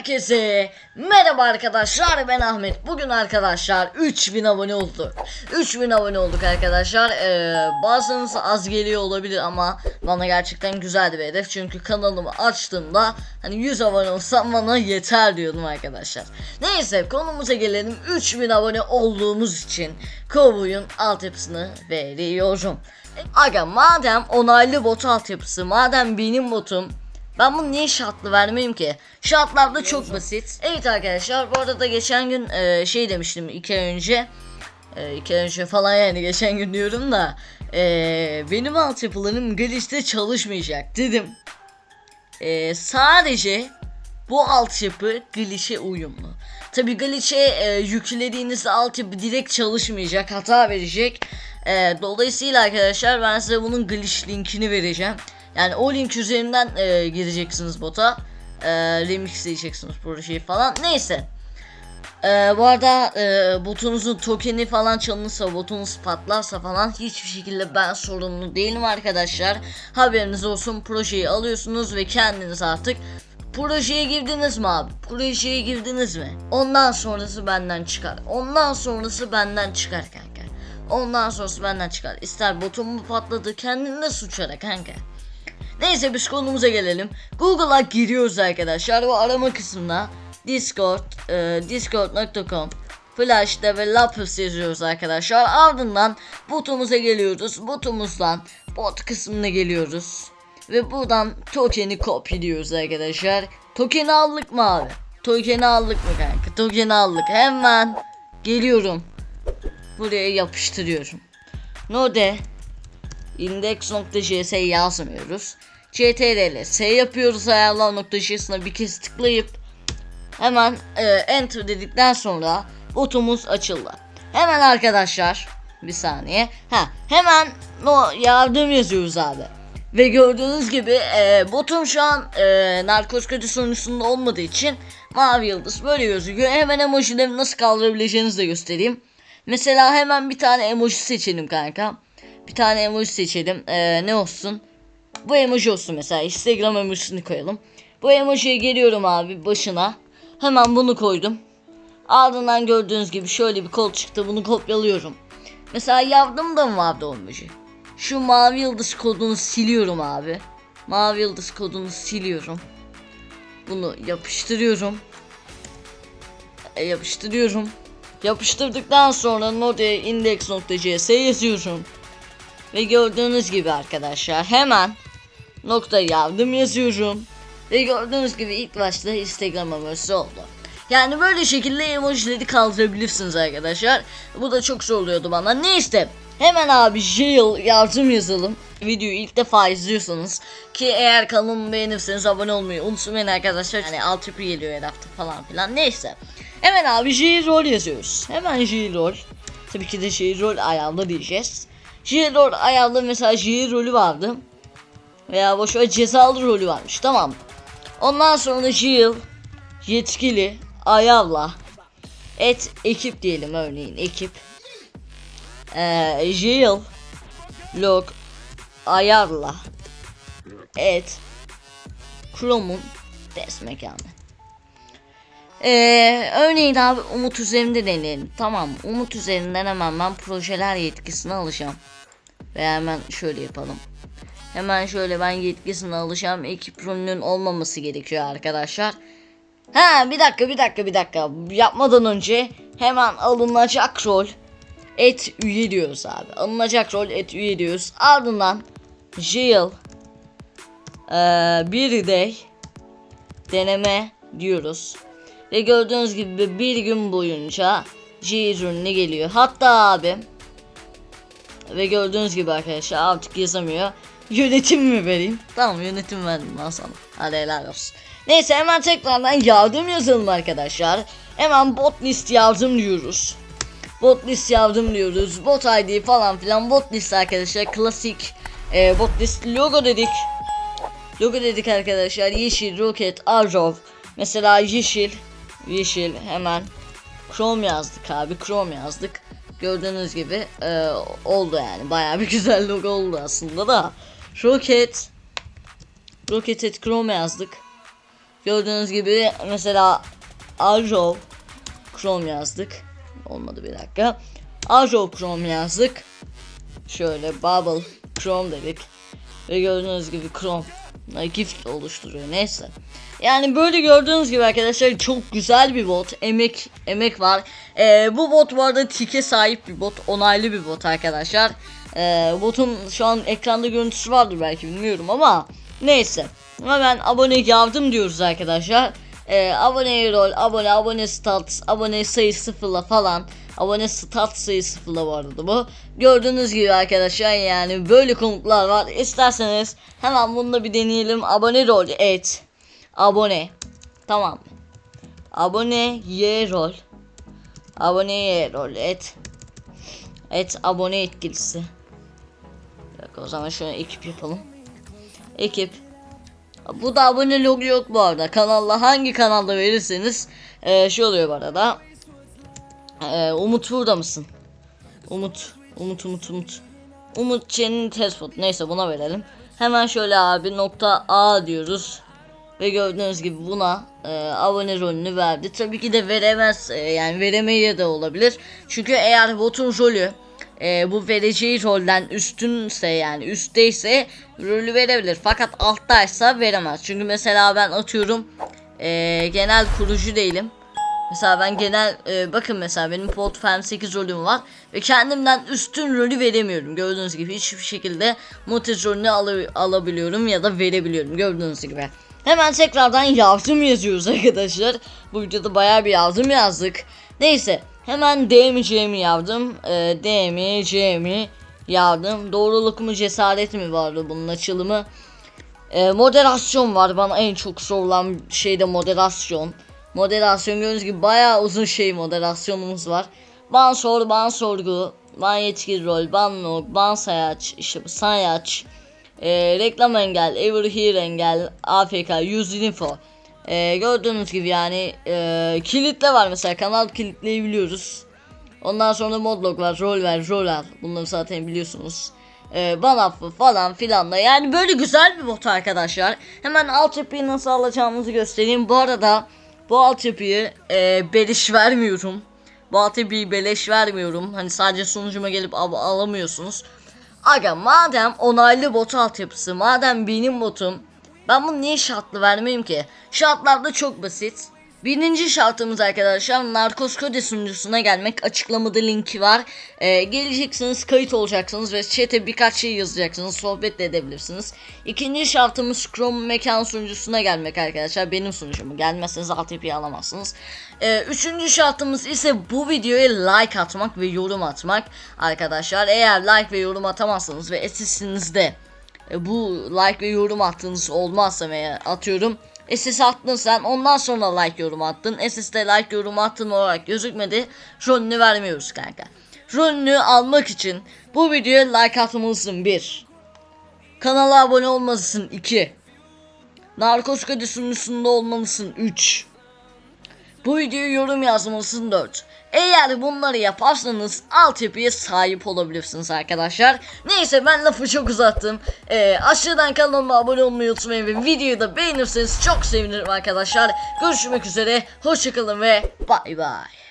Herkese merhaba arkadaşlar ben Ahmet. Bugün arkadaşlar 3000 abone olduk. 3000 abone olduk arkadaşlar. Ee, Bazınız az geliyor olabilir ama Bana gerçekten güzel bir hedef. Çünkü kanalımı açtığımda Hani 100 abone olsam bana yeter diyordum arkadaşlar. Neyse konumuza gelelim. 3000 abone olduğumuz için Kovboy'un altyapısını veriyorum. Aga madem onaylı bot altyapısı Madem benim botum ben bunu niye şartlı vermeyeyim ki? Şartlar da çok basit. Evet arkadaşlar bu arada geçen gün e, şey demiştim iki ay önce. E, iki ay önce falan yani geçen gün diyorum da. E, benim altyapılarım glitch'te çalışmayacak dedim. E, sadece bu altyapı glitch'e uyumlu. Tabi glitch'e e, yüklediğinizde altyapı direkt çalışmayacak hata verecek. E, dolayısıyla arkadaşlar ben size bunun glitch linkini vereceğim. Yani o link üzerinden e, gireceksiniz bota. E, remix diyeceksiniz projeyi falan. Neyse. E, bu arada e, botunuzun tokeni falan çalınırsa, botunuz patlarsa falan hiçbir şekilde ben sorumlu değilim arkadaşlar. Haberiniz olsun projeyi alıyorsunuz ve kendiniz artık Projeye girdiniz mi abi? Projeye girdiniz mi? Ondan sonrası benden çıkar. Ondan sonrası benden çıkar kanka. Ondan sonrası benden çıkar. İster botum mu patladı kendine suç ara kanka. Neyse biz konumuza gelelim. Google'a giriyoruz arkadaşlar. Bu arama kısmına Discord, e, discord.com Flash Developers yazıyoruz arkadaşlar. Ardından botumuza geliyoruz. Botumuzdan bot kısmına geliyoruz. Ve buradan tokeni kopyalıyoruz arkadaşlar. Tokeni aldık mı abi? Tokeni aldık mı kanka? Tokeni aldık. Hemen geliyorum. Buraya yapıştırıyorum. Node index.js yazmıyoruz. Ctrl s yapıyoruz ayarlar.js'ine bir kez tıklayıp hemen e, enter dedikten sonra botumuz açıldı. Hemen arkadaşlar bir saniye. Ha hemen no yardım yazıyoruz abi. Ve gördüğünüz gibi e, botum şu an e, narkotikacı sonucunda olmadığı için mavi yıldız böyle gözüküyor. Hemen emojileri nasıl kaldırabileceğinizi de göstereyim. Mesela hemen bir tane emoji seçelim kanka. Bir tane emoji seçelim. Ee, ne olsun? Bu emoji olsun mesela. Instagram emojisini koyalım. Bu emojiye geliyorum abi başına. Hemen bunu koydum. Ardından gördüğünüz gibi şöyle bir kol çıktı. Bunu kopyalıyorum. Mesela yardımda mı vardı o emoji? Şu mavi yıldız kodunu siliyorum abi. Mavi yıldız kodunu siliyorum. Bunu yapıştırıyorum. E, yapıştırıyorum. Yapıştırdıktan sonra node index.cs yazıyorum. Ve gördüğünüz gibi arkadaşlar hemen nokta yardım yazıyorum. Ve gördüğünüz gibi ilk başta Instagram emojisi oldu. Yani böyle şekilde emojileri kaldırabilirsiniz arkadaşlar. Bu da çok zor oluyordu bana. Neyse hemen abi jail yardım yazalım. Videoyu ilk defa izliyorsanız ki eğer kanalımı beğenirseniz abone olmayı unutmayın arkadaşlar. Hani alt tipi geliyor her hafta falan filan. Neyse. Hemen abi jail rol yazıyoruz. Hemen jail rol. Tabii ki de jail rol ayarla diyeceğiz. Jail rol ayarlı mesela jail rolü vardı. Veya boş ver cezalı rolü varmış tamam. Ondan sonra jail yetkili ayarla et ekip diyelim örneğin ekip. Ee, jail log ayarla et Chrome'un test mekanı. Ee, örneğin abi Umut üzerinde deneyelim. Tamam Umut üzerinden hemen ben projeler yetkisini alacağım. Ve hemen şöyle yapalım. Hemen şöyle ben yetkisini alacağım. Ekip rolünün olmaması gerekiyor arkadaşlar. Ha bir dakika bir dakika bir dakika. Yapmadan önce hemen alınacak rol et üye diyoruz abi. Alınacak rol et üye diyoruz. Ardından jail ee, bir day deneme diyoruz. Ve gördüğünüz gibi bir gün boyunca G ürünü geliyor. Hatta abi ve gördüğünüz gibi arkadaşlar artık yazamıyor. Yönetim mi vereyim? Tamam yönetim verdim lan sana. Hadi helal olsun. Neyse hemen tekrardan yardım yazalım arkadaşlar. Hemen bot list yardım diyoruz. Bot list yardım diyoruz. Bot ID falan filan bot list arkadaşlar. Klasik e, bot list logo dedik. Logo dedik arkadaşlar. Yeşil, roket, arrow. Mesela yeşil, yeşil hemen Chrome yazdık abi. Chrome yazdık. Gördüğünüz gibi e, oldu yani. Bayağı bir güzel logo oldu aslında da. Rocket Rocket at Chrome yazdık. Gördüğünüz gibi mesela Ajo Chrome yazdık. Olmadı bir dakika. Ajo Chrome yazdık. Şöyle Bubble Chrome dedik. Ve gördüğünüz gibi Chrome gift oluşturuyor neyse. Yani böyle gördüğünüz gibi arkadaşlar çok güzel bir bot. Emek emek var. Ee, bu bot bu arada tike sahip bir bot. Onaylı bir bot arkadaşlar. Ee, botun şu an ekranda görüntüsü vardır belki bilmiyorum ama neyse. Hemen abone yardım diyoruz arkadaşlar. Ee, abone rol, abone, abone stats, abone sayı sıfırla falan. Abone stat sayı sıfırla bu arada bu. Gördüğünüz gibi arkadaşlar yani böyle komutlar var. İsterseniz hemen bunu da bir deneyelim. Abone rol et. Abone. Tamam. Abone ye rol. Abone ye rol et. Et abone etkilisi. Dakika, o zaman şöyle ekip yapalım. Ekip. Bu da abone logo yok bu arada. Kanalla hangi kanalda verirseniz e, şey oluyor bu arada. E, Umut burada mısın? Umut. Umut Umut Umut. Umut Çen'in tespot. Neyse buna verelim. Hemen şöyle abi nokta A diyoruz. Ve gördüğünüz gibi buna e, abone rolünü verdi. Tabii ki de veremez e, yani veremeye de olabilir. Çünkü eğer botun rolü e, bu vereceği rolden üstünse yani üstteyse rolü verebilir. Fakat alttaysa veremez. Çünkü mesela ben atıyorum e, genel kurucu değilim. Mesela ben genel e, bakın mesela benim Podfam 8 rolüm var ve kendimden üstün rolü veremiyorum. Gördüğünüz gibi hiçbir şekilde Motiz rolünü al- alabiliyorum ya da verebiliyorum gördüğünüz gibi. Hemen tekrardan yardım yazıyoruz arkadaşlar. Bu videoda bayağı bir yardım yazdık. Neyse hemen D mi C mi yazdım. E, D mi C mi yazdım. Doğruluk mu cesaret mi vardı bunun açılımı. E, moderasyon var bana en çok sorulan şey de moderasyon. Moderasyon gördüğünüz gibi bayağı uzun şey moderasyonumuz var. Ban sor, ban sorgu, ban yetkili rol, ban log, ban sayaç, işte sayaç, e, reklam engel, ever here engel, AFK, use info. E, gördüğünüz gibi yani e, kilitle var mesela kanal kilitleyebiliyoruz. Ondan sonra modlog var, rol ver, rol al. Bunları zaten biliyorsunuz. Ee, ban affı falan filan da yani böyle güzel bir bot arkadaşlar. Hemen altyapıyı nasıl alacağımızı göstereyim. Bu arada bu altyapıyı e, beleş vermiyorum. Bu altyapıyı beleş vermiyorum. Hani sadece sunucuma gelip al- alamıyorsunuz. Aga madem onaylı bot altyapısı, madem benim botum ben bunu niye şartlı vermeyeyim ki? Şartlar da çok basit. Birinci şartımız arkadaşlar Narcos Kode sunucusuna gelmek. Açıklamada linki var. Ee, geleceksiniz, kayıt olacaksınız ve chat'e birkaç şey yazacaksınız. Sohbet de edebilirsiniz. İkinci şartımız Chrome mekan sunucusuna gelmek arkadaşlar. Benim sunucumu gelmezseniz altyapıyı alamazsınız. Ee, üçüncü şartımız ise bu videoya like atmak ve yorum atmak. Arkadaşlar eğer like ve yorum atamazsanız ve SS'inizde e, bu like ve yorum attığınız olmazsa veya atıyorum SS attın sen ondan sonra like yorum attın. SS'de like yorum attın olarak gözükmedi. Rolünü vermiyoruz kanka. Rolünü almak için bu videoya like atmalısın 1 kanala abone olmalısın 2 Narkos Kadi sunucusunda olmalısın 3 bu videoya yorum yazmalısın 4. Eğer bunları yaparsanız altyapıya sahip olabilirsiniz arkadaşlar. Neyse ben lafı çok uzattım. Ee, aşağıdan kanalıma abone olmayı unutmayın ve videoyu da beğenirseniz çok sevinirim arkadaşlar. Görüşmek üzere. Hoşçakalın ve bay bay.